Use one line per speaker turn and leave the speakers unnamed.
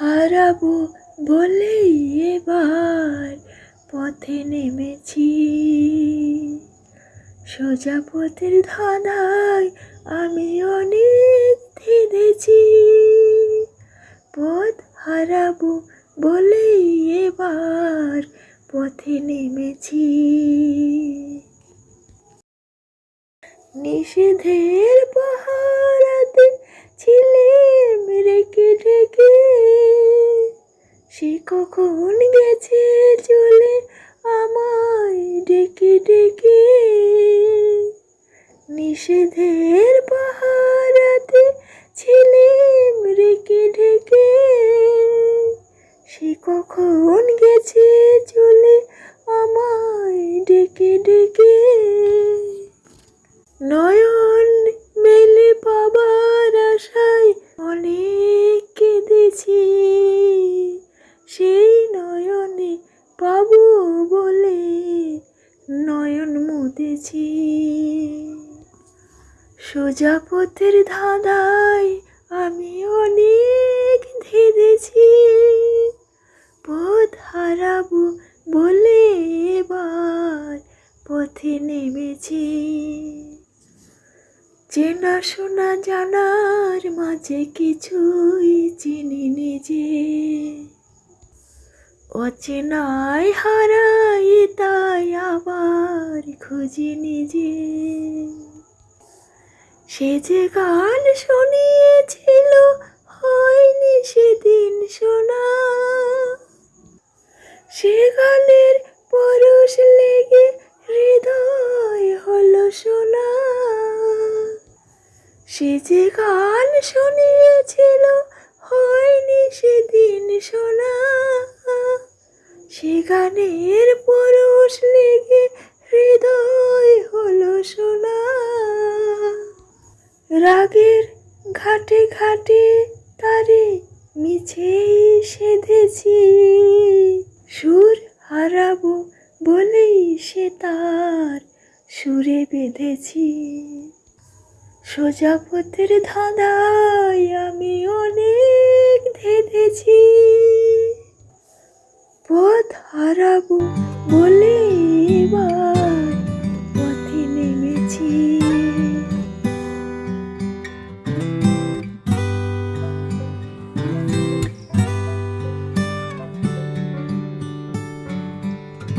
হারাবো বলেই এবার পথে নেমেছি। সোজা পথের ধাঁধায় আমি অনেক থেমেছি পথ হারাবো বলেই এবার পথে নেমেছি। নিষেধের পাহারাতে ছিলেম রেখে ঢেকে সে কখন গেছে চলে আমায় ডেকে ডেকে? নিষেধের পাহারাতে ছিলেম রেখে ঢেকে। নয়ন সোজা পথের ধাঁধায় আমি অনেক ধেদেছি পথ হারাবো বলে এবার পথে নেমেছি। চেনা শোনা জানার মাঝে কিছুই চিনি নিজে। অচেনায় হারাই তাই আবার খুঁজি নিজে। সে যে গান শুনিয়েছিল, হয়নি সেদিন শোনা। সে গানের পরশ লেগে হৃদয় হলো শোনা সে যে গান শুনিয়েছিল, হয়নি সেদিন শোনা। সে গানের লেগে হৃদয় হলো শোনা রাগের ঘাটে ঘাটে তারে মিছেই সেধেছি। সুর হারাবো বলেই সে তার সুরে বেঁধেছি। সোজা পথের ধাঁধায় আমি অনেক ধেঁধেছি। পথ হারাবো বলে এবার